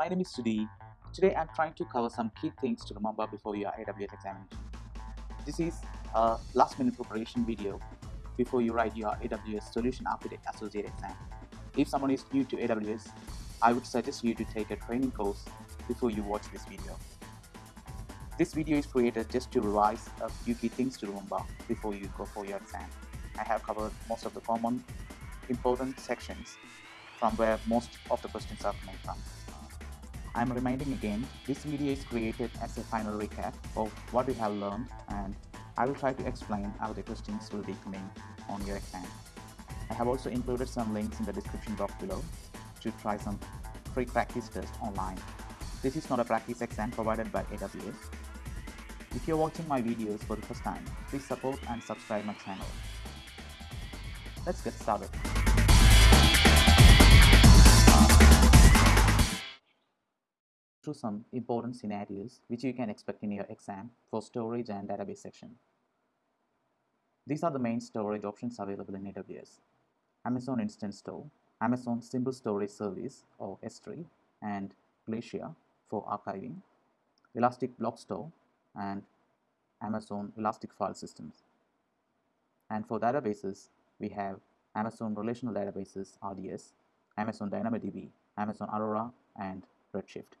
my name is Sudhi. Today I'm trying to cover some key things to remember before your AWS examination. This is a last minute preparation video before you write your AWS Solution Architect Associate exam. If someone is new to AWS, I would suggest you to take a training course before you watch this video. This video is created just to revise a few key things to remember before you go for your exam. I have covered most of the common important sections from where most of the questions are coming from. I'm reminding again, this video is created as a final recap of what we have learned and I will try to explain how the questions will be coming on your exam. I have also included some links in the description box below to try some free practice tests online. This is not a practice exam provided by AWS. If you're watching my videos for the first time, please support and subscribe my channel. Let's get started. Through some important scenarios which you can expect in your exam for storage and database section. These are the main storage options available in AWS. Amazon Instance Store, Amazon Simple Storage Service or S3 and Glacier for archiving, Elastic Block Store and Amazon Elastic File Systems. And for databases, we have Amazon Relational Databases RDS, Amazon DynamoDB, Amazon Aurora and Redshift.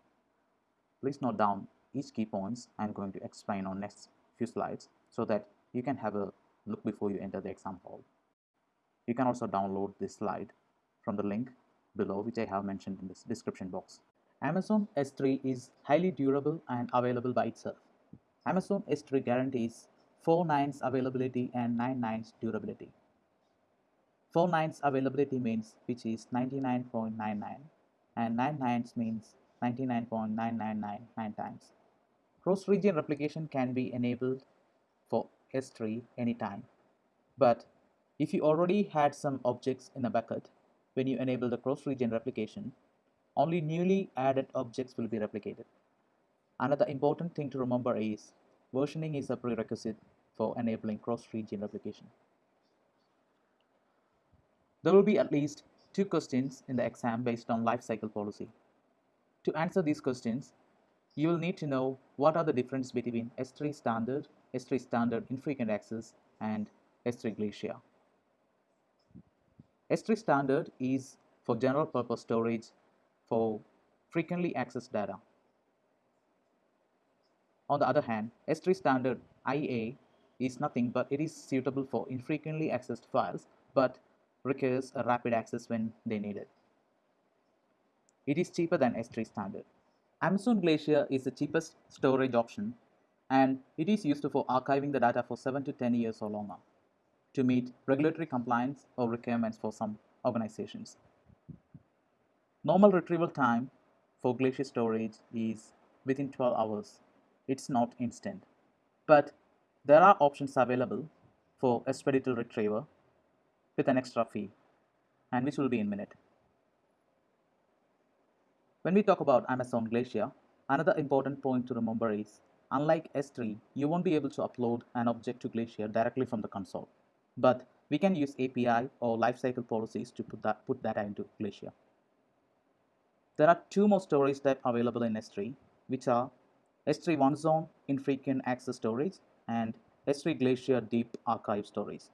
Please note down each key points I'm going to explain on next few slides so that you can have a look before you enter the exam hall. You can also download this slide from the link below which I have mentioned in this description box. Amazon S3 is highly durable and available by itself. Amazon S3 guarantees 4 nines availability and 9 nines durability. 4 nines availability means which is 99.99 and 9 nines means 99.9999 times. Cross-region replication can be enabled for S3 anytime. But if you already had some objects in a bucket, when you enable the cross-region replication, only newly added objects will be replicated. Another important thing to remember is versioning is a prerequisite for enabling cross-region replication. There will be at least two questions in the exam based on lifecycle policy. To answer these questions, you will need to know what are the difference between S3 standard, S3 standard infrequent access and S3 Glacier. S3 standard is for general purpose storage for frequently accessed data. On the other hand, S3 standard IA is nothing but it is suitable for infrequently accessed files but requires a rapid access when they need it. It is cheaper than S3 standard. Amazon Glacier is the cheapest storage option and it is used for archiving the data for 7 to 10 years or longer to meet regulatory compliance or requirements for some organizations. Normal retrieval time for Glacier storage is within 12 hours. It's not instant. But there are options available for expedited retrieval with an extra fee and which will be in minute. When we talk about Amazon Glacier, another important point to remember is unlike S3, you won't be able to upload an object to Glacier directly from the console. But we can use API or lifecycle policies to put, that, put data into Glacier. There are two more storage types available in S3, which are S3 one zone infrequent access storage and S3 Glacier deep archive storage.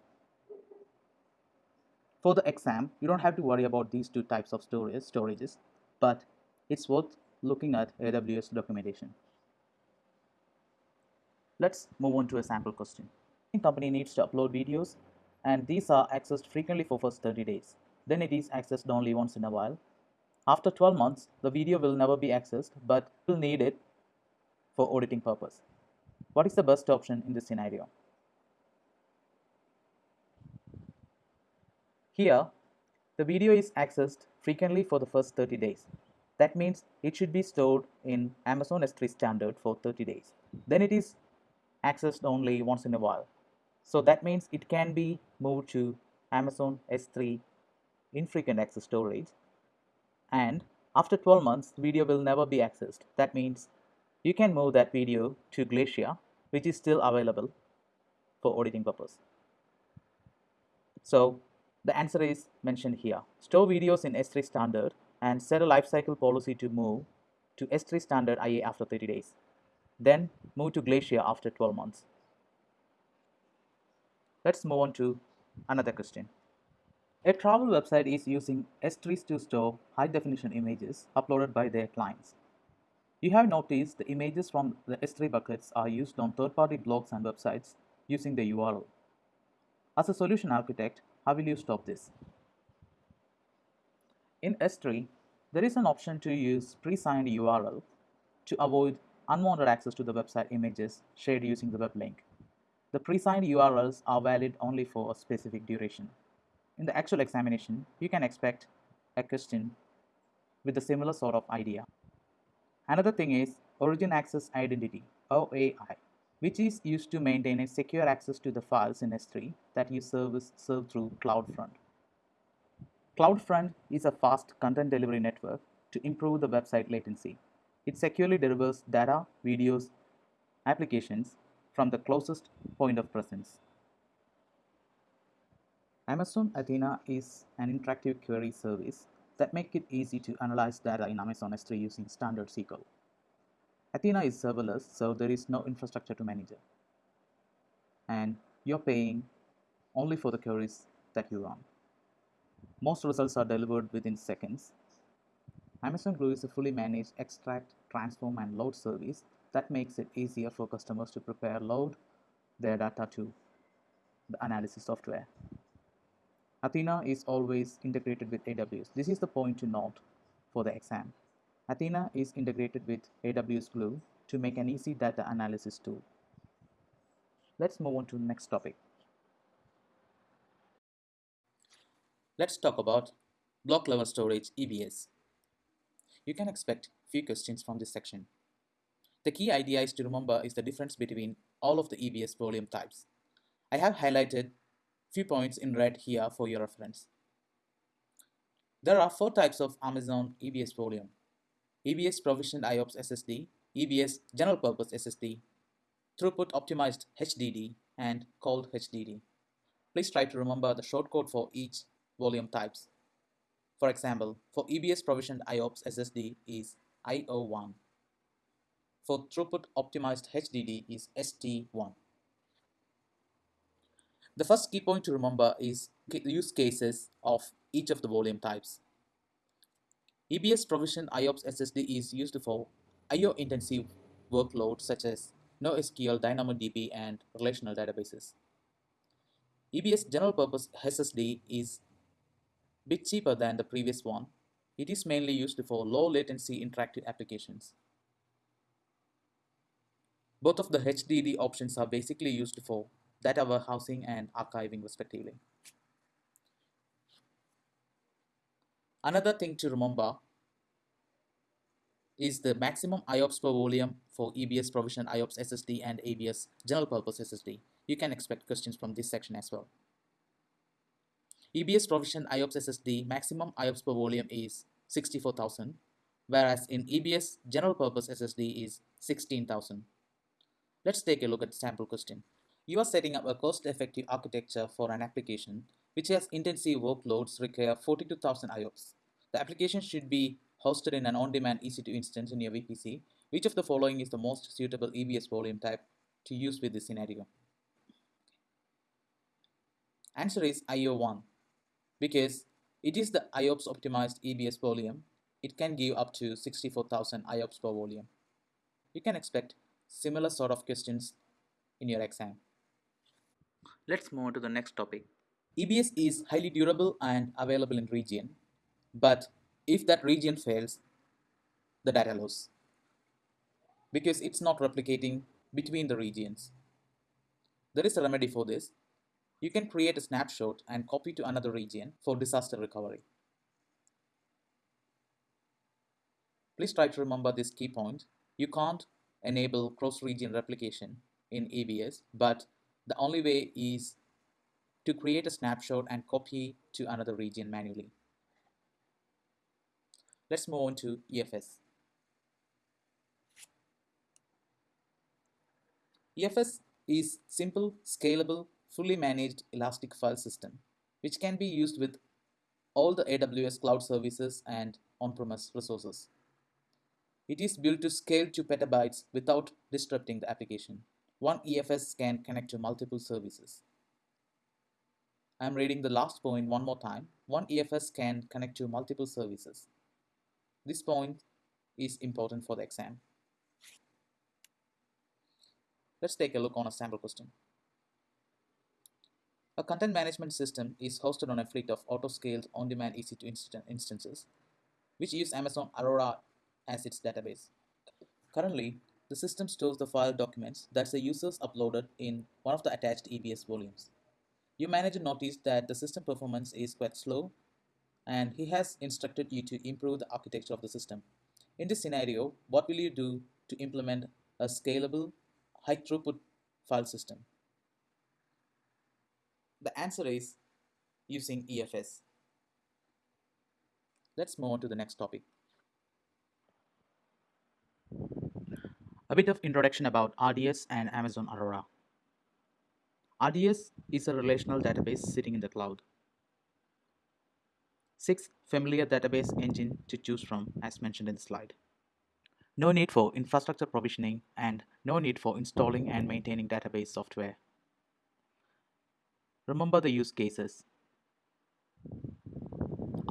For the exam, you don't have to worry about these two types of storage storages, but it's worth looking at AWS documentation. Let's move on to a sample question. The company needs to upload videos and these are accessed frequently for first 30 days. Then it is accessed only once in a while. After 12 months, the video will never be accessed but will need it for auditing purpose. What is the best option in this scenario? Here, the video is accessed frequently for the first 30 days. That means it should be stored in Amazon S3 standard for 30 days. Then it is accessed only once in a while. So that means it can be moved to Amazon S3 infrequent access storage. And after 12 months, video will never be accessed. That means you can move that video to Glacier, which is still available for auditing purpose. So the answer is mentioned here. Store videos in S3 standard and set a lifecycle policy to move to S3 standard IA after 30 days. Then move to Glacier after 12 months. Let's move on to another question. A travel website is using S3s to store high definition images uploaded by their clients. You have noticed the images from the S3 buckets are used on third-party blogs and websites using the URL. As a solution architect, how will you stop this? In S3, there is an option to use pre-signed URL to avoid unwanted access to the website images shared using the web link. The pre-signed URLs are valid only for a specific duration. In the actual examination, you can expect a question with a similar sort of idea. Another thing is Origin Access Identity, OAI, which is used to maintain a secure access to the files in S3 that you service serve through CloudFront. CloudFront is a fast content delivery network to improve the website latency. It securely delivers data, videos, applications from the closest point of presence. Amazon Athena is an interactive query service that make it easy to analyze data in Amazon S3 using standard SQL. Athena is serverless, so there is no infrastructure to manage it. And you're paying only for the queries that you run. Most results are delivered within seconds. Amazon Glue is a fully managed extract, transform, and load service that makes it easier for customers to prepare load their data to the analysis software. Athena is always integrated with AWS. This is the point to note for the exam. Athena is integrated with AWS Glue to make an easy data analysis tool. Let's move on to the next topic. Let's talk about block level storage EBS. You can expect few questions from this section. The key idea is to remember is the difference between all of the EBS volume types. I have highlighted few points in red here for your reference. There are four types of Amazon EBS volume. EBS provisioned IOPS SSD, EBS general purpose SSD, throughput optimized HDD, and cold HDD. Please try to remember the shortcode for each volume types. For example, for EBS provisioned IOPS SSD is IO1. For throughput optimized HDD is ST1. The first key point to remember is use cases of each of the volume types. EBS provisioned IOPS SSD is used for IO intensive workloads such as NoSQL, DynamoDB, and relational databases. EBS general purpose SSD is bit cheaper than the previous one. It is mainly used for low latency interactive applications. Both of the HDD options are basically used for data warehousing and archiving respectively. Another thing to remember is the maximum IOPS per volume for EBS provision IOPS SSD and EBS general purpose SSD. You can expect questions from this section as well. EBS provision IOPS SSD maximum IOPS per volume is 64,000, whereas in EBS general purpose SSD is 16,000. Let's take a look at the sample question. You are setting up a cost-effective architecture for an application which has intensive workloads require 42,000 IOPS. The application should be hosted in an on-demand EC2 instance in your VPC. Which of the following is the most suitable EBS volume type to use with this scenario? Answer is IO1 because it is the IOPS optimized EBS volume, it can give up to 64,000 IOPS per volume. You can expect similar sort of questions in your exam. Let's move on to the next topic. EBS is highly durable and available in region, but if that region fails, the data loss because it's not replicating between the regions. There is a remedy for this you can create a snapshot and copy to another region for disaster recovery. Please try to remember this key point. You can't enable cross-region replication in EBS, but the only way is to create a snapshot and copy to another region manually. Let's move on to EFS. EFS is simple, scalable, fully managed elastic file system, which can be used with all the AWS cloud services and on-premise resources. It is built to scale to petabytes without disrupting the application. One EFS can connect to multiple services. I'm reading the last point one more time. One EFS can connect to multiple services. This point is important for the exam. Let's take a look on a sample question. A content management system is hosted on a fleet of auto-scaled on-demand EC2 instances, which use Amazon Aurora as its database. Currently, the system stores the file documents that the users uploaded in one of the attached EBS volumes. You Your manager noticed that the system performance is quite slow and he has instructed you to improve the architecture of the system. In this scenario, what will you do to implement a scalable, high throughput file system? The answer is using EFS. Let's move on to the next topic. A bit of introduction about RDS and Amazon Aurora. RDS is a relational database sitting in the cloud. Six familiar database engine to choose from as mentioned in the slide. No need for infrastructure provisioning and no need for installing and maintaining database software. Remember the use cases.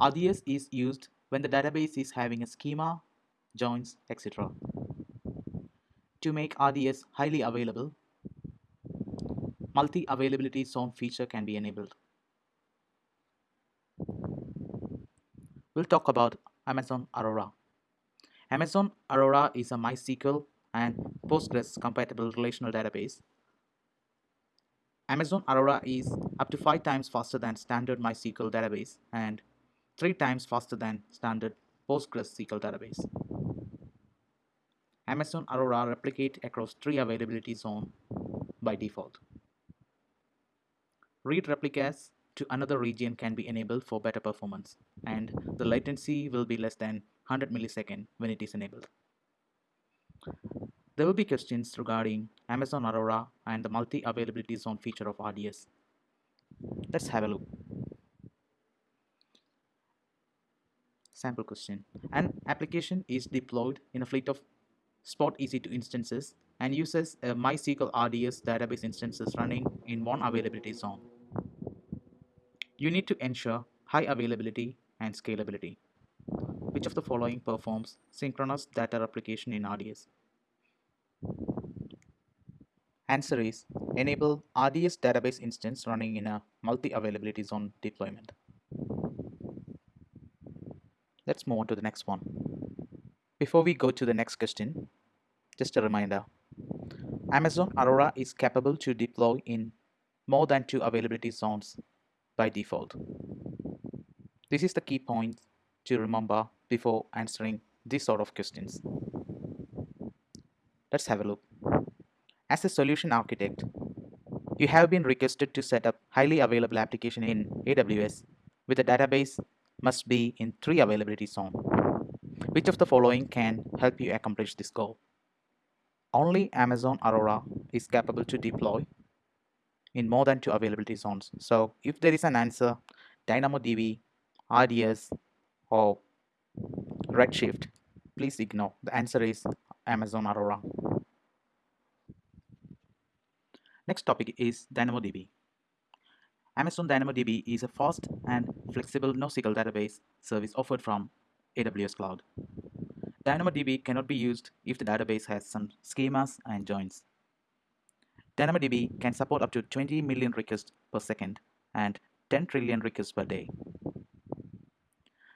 RDS is used when the database is having a schema, joins, etc. To make RDS highly available, multi-availability zone feature can be enabled. We'll talk about Amazon Aurora. Amazon Aurora is a MySQL and Postgres compatible relational database Amazon Aurora is up to 5 times faster than standard MySQL database and 3 times faster than standard PostgreSQL database. Amazon Aurora replicate across 3 availability zones by default. Read replicas to another region can be enabled for better performance and the latency will be less than 100 millisecond when it is enabled. There will be questions regarding Amazon Aurora and the multi-availability zone feature of RDS. Let's have a look. Sample question. An application is deployed in a fleet of Spot EC2 instances and uses a MySQL RDS database instances running in one availability zone. You need to ensure high availability and scalability. Which of the following performs synchronous data replication in RDS? Answer is enable RDS database instance running in a multi-availability zone deployment. Let's move on to the next one. Before we go to the next question, just a reminder. Amazon Aurora is capable to deploy in more than two availability zones by default. This is the key point to remember before answering these sort of questions. Let's have a look. As a solution architect, you have been requested to set up highly available application in AWS with a database must be in three availability zone. Which of the following can help you accomplish this goal? Only Amazon Aurora is capable to deploy in more than two availability zones. So if there is an answer, DynamoDB, RDS, or Redshift, please ignore. The answer is Amazon Aurora. Next topic is DynamoDB. Amazon DynamoDB is a fast and flexible NoSQL database service offered from AWS Cloud. DynamoDB cannot be used if the database has some schemas and joins. DynamoDB can support up to 20 million requests per second and 10 trillion requests per day.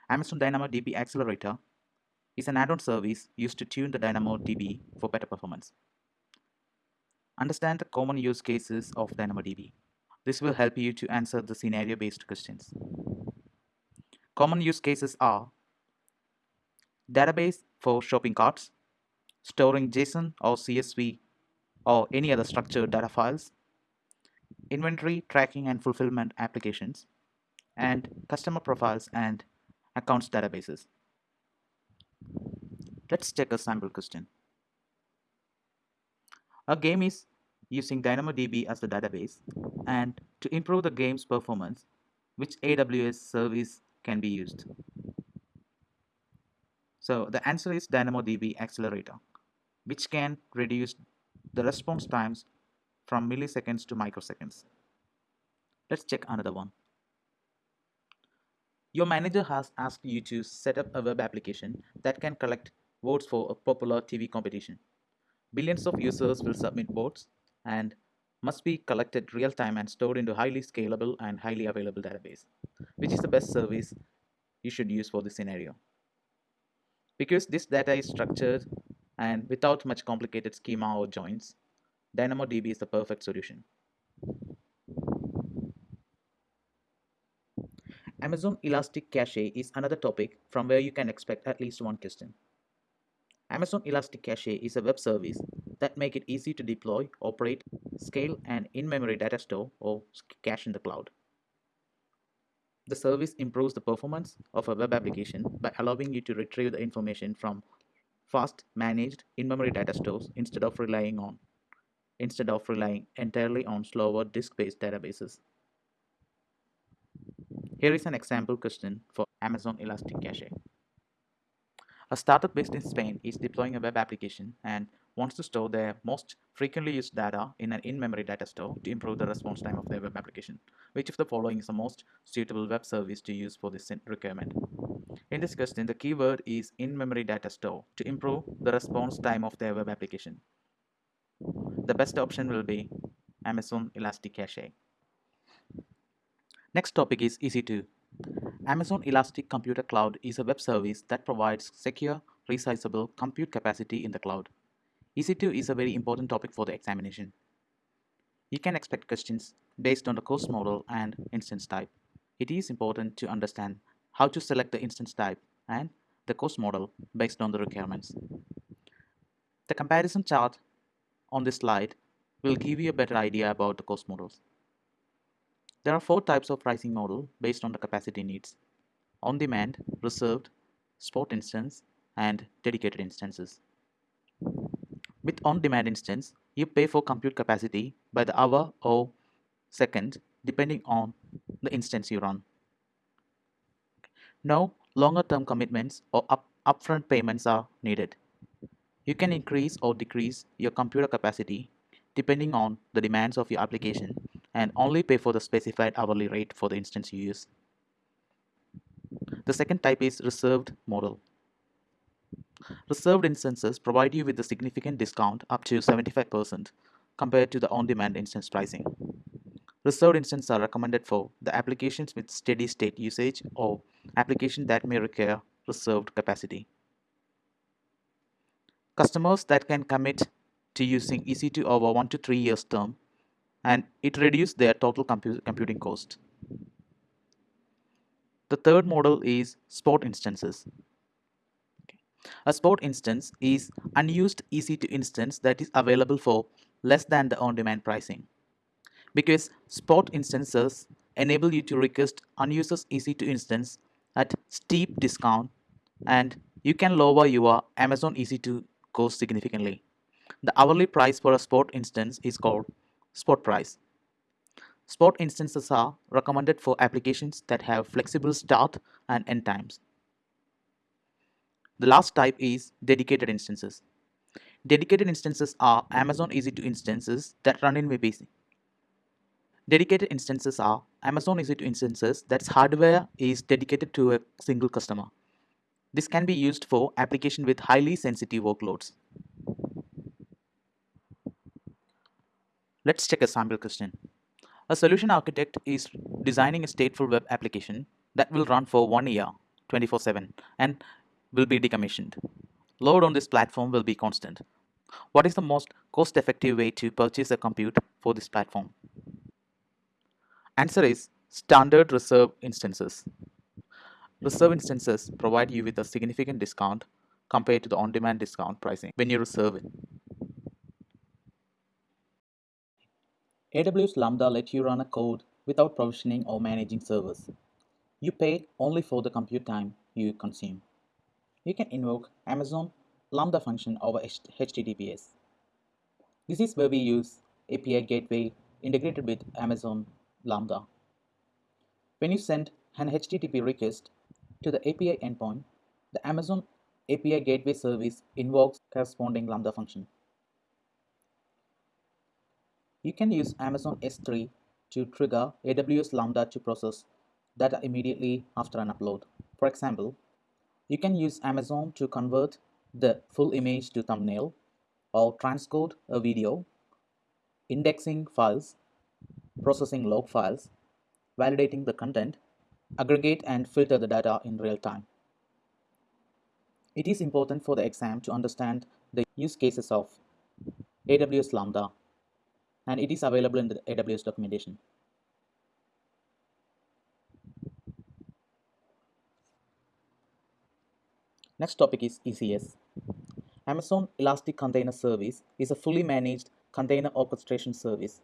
Amazon DynamoDB Accelerator is an add-on service used to tune the DynamoDB for better performance. Understand the common use cases of DynamoDB. This will help you to answer the scenario-based questions. Common use cases are database for shopping carts, storing JSON or CSV or any other structured data files, inventory tracking and fulfillment applications, and customer profiles and accounts databases. Let's check a sample question. A game is using DynamoDB as the database and to improve the game's performance, which AWS service can be used. So the answer is DynamoDB Accelerator, which can reduce the response times from milliseconds to microseconds. Let's check another one. Your manager has asked you to set up a web application that can collect votes for a popular TV competition. Billions of users will submit votes and must be collected real time and stored into highly scalable and highly available database, which is the best service you should use for this scenario. Because this data is structured and without much complicated schema or joins, DynamoDB is the perfect solution. Amazon ElastiCache is another topic from where you can expect at least one question. Amazon ElastiCache is a web service that make it easy to deploy, operate, scale an in-memory data store or cache in the cloud. The service improves the performance of a web application by allowing you to retrieve the information from fast managed in-memory data stores instead of relying on instead of relying entirely on slower disk-based databases. Here is an example question for Amazon ElastiCache. A startup based in Spain is deploying a web application and wants to store their most frequently used data in an in-memory data store to improve the response time of their web application. Which of the following is the most suitable web service to use for this requirement? In this question, the keyword is in-memory data store to improve the response time of their web application. The best option will be Amazon ElastiCache. Next topic is EC2. Amazon Elastic Computer Cloud is a web service that provides secure, resizable compute capacity in the cloud. EC2 is a very important topic for the examination. You can expect questions based on the course model and instance type. It is important to understand how to select the instance type and the course model based on the requirements. The comparison chart on this slide will give you a better idea about the course models. There are four types of pricing model based on the capacity needs. On-demand, reserved, spot instance, and dedicated instances. With on-demand instance, you pay for compute capacity by the hour or second depending on the instance you run. No longer term commitments or up upfront payments are needed. You can increase or decrease your computer capacity depending on the demands of your application and mm-hmm. only pay for the specified hourly rate for the instance you use. The second type is reserved model. Reserved instances provide you with a significant discount up to 75% compared to the on-demand instance pricing. Reserved instances are recommended for the applications with steady state usage or applications that may require reserved capacity. Customers that can commit to using EC2 over 1 to 3 years term and it reduced their total compu computing cost. The third model is spot instances. A spot instance is unused EC2 instance that is available for less than the on-demand pricing. Because spot instances enable you to request unused EC2 instance at steep discount and you can lower your Amazon EC2 cost significantly. The hourly price for a spot instance is called spot price. Spot instances are recommended for applications that have flexible start and end times. The last type is dedicated instances. Dedicated instances are Amazon EC2 instances that run in VPC. Dedicated instances are Amazon EC2 instances that's hardware is dedicated to a single customer. This can be used for application with highly sensitive workloads. Let's check a sample question. A solution architect is designing a stateful web application that will run for one year, 24-7, and will be decommissioned. Load on this platform will be constant. What is the most cost-effective way to purchase a compute for this platform? Answer is standard reserve instances. Reserve instances provide you with a significant discount compared to the on-demand discount pricing when you reserve it. AWS Lambda lets you run a code without provisioning or managing servers. You pay only for the compute time you consume. You can invoke Amazon Lambda function over HTTPS. This is where we use API gateway integrated with Amazon Lambda. When you send an HTTP request to the API endpoint, the Amazon API gateway service invokes corresponding Lambda function. You can use Amazon S3 to trigger AWS Lambda to process data immediately after an upload. For example, you can use Amazon to convert the full image to thumbnail or transcode a video, indexing files, processing log files, validating the content, aggregate and filter the data in real time. It is important for the exam to understand the use cases of AWS Lambda and it is available in the AWS documentation. Next topic is ECS. Amazon Elastic Container Service is a fully managed container orchestration service.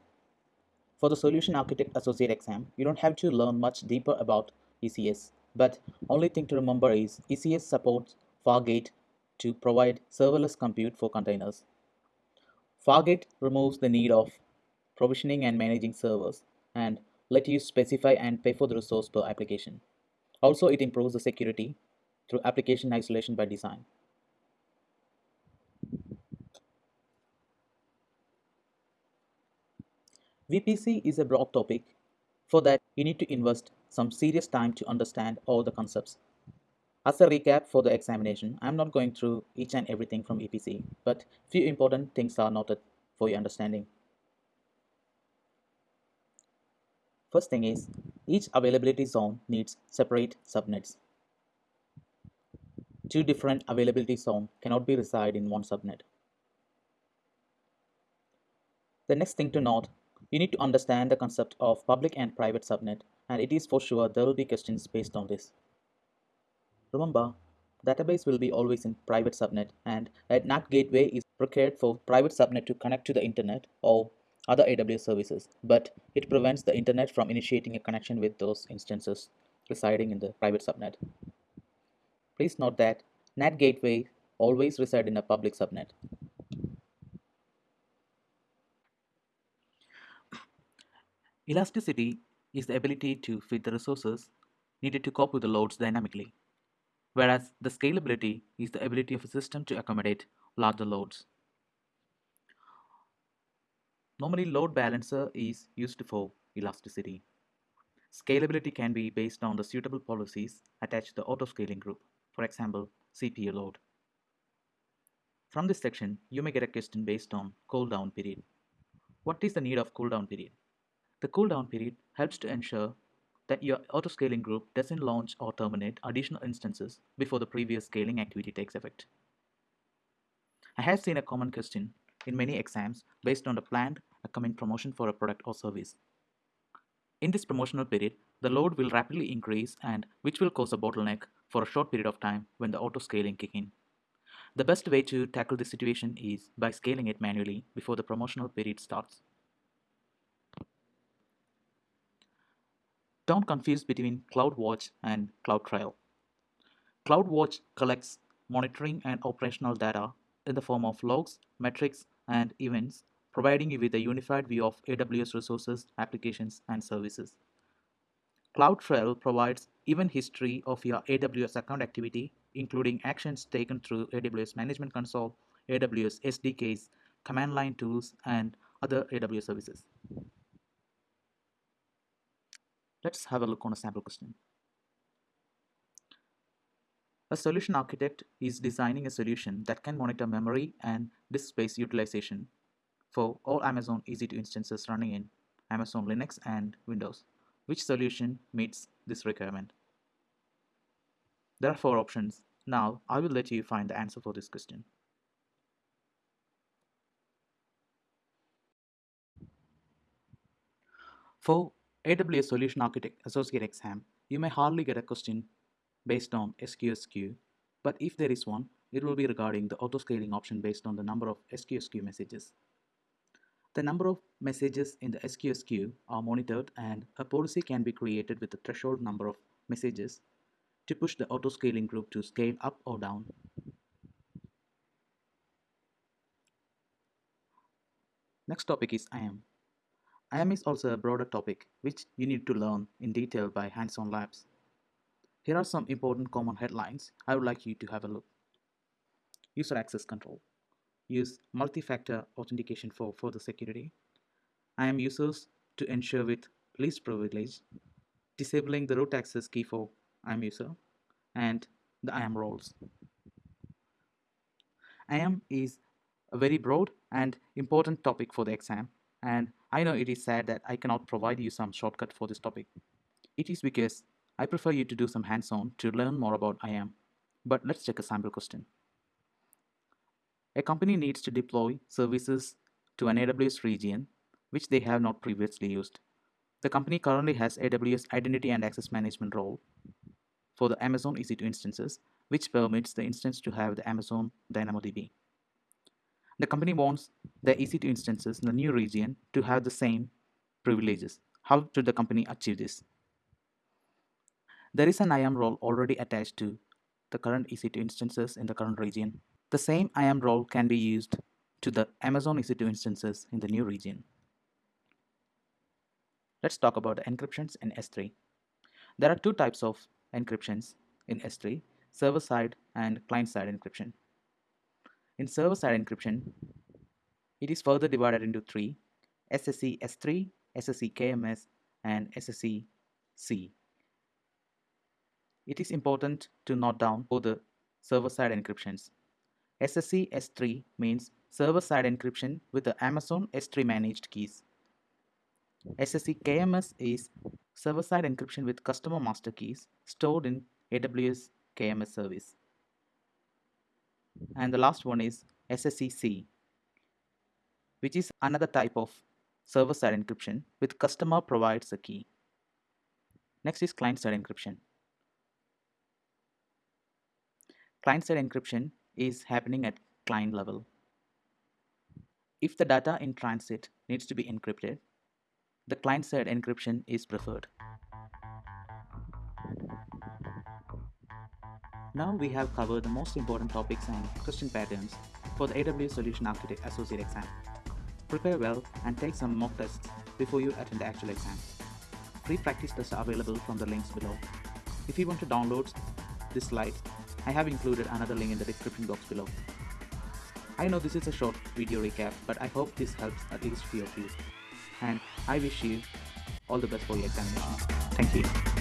For the Solution Architect Associate exam, you don't have to learn much deeper about ECS, but only thing to remember is ECS supports Fargate to provide serverless compute for containers. Fargate removes the need of provisioning and managing servers and let you specify and pay for the resource per application. Also, it improves the security through application isolation by design. VPC is a broad topic. For that, you need to invest some serious time to understand all the concepts. As a recap for the examination, I'm not going through each and everything from VPC, but few important things are noted for your understanding. First thing is, each availability zone needs separate subnets. Two different availability zones cannot be reside in one subnet. The next thing to note, you need to understand the concept of public and private subnet and it is for sure there will be questions based on this. Remember, database will be always in private subnet and a NAT gateway is required for private subnet to connect to the internet or other AWS services, but it prevents the internet from initiating a connection with those instances residing in the private subnet. Please note that NAT gateway always reside in a public subnet. Elasticity is the ability to fit the resources needed to cope with the loads dynamically, whereas the scalability is the ability of a system to accommodate larger loads. Normally, load balancer is used for elasticity. Scalability can be based on the suitable policies attached to the autoscaling group, for example, CPU load. From this section, you may get a question based on cooldown period. What is the need of cooldown period? The cooldown period helps to ensure that your autoscaling group doesn't launch or terminate additional instances before the previous scaling activity takes effect. I have seen a common question in many exams based on the planned upcoming promotion for a product or service. In this promotional period, the load will rapidly increase and which will cause a bottleneck for a short period of time when the auto scaling kick in. The best way to tackle this situation is by scaling it manually before the promotional period starts. Don't confuse between CloudWatch and CloudTrail. CloudWatch collects monitoring and operational data in the form of logs, metrics, and events, providing you with a unified view of AWS resources, applications, and services. CloudTrail provides event history of your AWS account activity, including actions taken through AWS Management Console, AWS SDKs, command line tools, and other AWS services. Let's have a look on a sample question. A solution architect is designing a solution that can monitor memory and disk space utilization for all Amazon EC2 instances running in Amazon Linux and Windows. Which solution meets this requirement? There are four options. Now I will let you find the answer for this question. For AWS Solution Architect Associate exam, you may hardly get a question based on SQS queue, but if there is one, it will be regarding the autoscaling option based on the number of SQS queue messages. The number of messages in the SQS queue are monitored and a policy can be created with a threshold number of messages to push the autoscaling group to scale up or down. Next topic is IAM. IAM is also a broader topic which you need to learn in detail by hands-on labs. Here are some important common headlines I would like you to have a look. user access control. Use multi-factor authentication for further security. IAM users to ensure with least privilege, disabling the root access key for IAM user, and the IAM roles. IAM is a very broad and important topic for the exam and I know it is sad that I cannot provide you some shortcut for this topic. It is because I prefer you to do some hands-on to learn more about IAM. But let's check a sample question. A company needs to deploy services to an AWS region which they have not previously used. The company currently has AWS Identity and Access Management role for the Amazon EC2 instances, which permits the instance to have the Amazon DynamoDB. The company wants the EC2 instances in the new region to have the same privileges. How should the company achieve this? There is an IAM role already attached to the current EC2 instances in the current region. The same IAM role can be used to the Amazon EC2 instances in the new region. Let's talk about encryptions in S3. There are two types of encryptions in S3, server-side and client-side encryption. In server-side encryption, it is further divided into three, SSE S3, SSE KMS, and SSE C. It is important to note down for the server-side encryptions. SSE S3 means server-side encryption with the Amazon S3 managed keys. SSE KMS is server-side encryption with customer master keys stored in AWS KMS service. And the last one is SSEC, which is another type of server-side encryption with customer provides a key. Next is client-side encryption. Client-side encryption is happening at client level. If the data in transit needs to be encrypted, the client-side encryption is preferred. Now we have covered the most important topics and question patterns for the AWS Solution Architect Associate exam. Prepare well and take some mock tests before you attend the actual exam. Free practice tests are available from the links below. If you want to download this slide, I have included another link in the description box below. I know this is a short video recap, but I hope this helps at least few of you. And I wish you all the best for your examination. Thank you.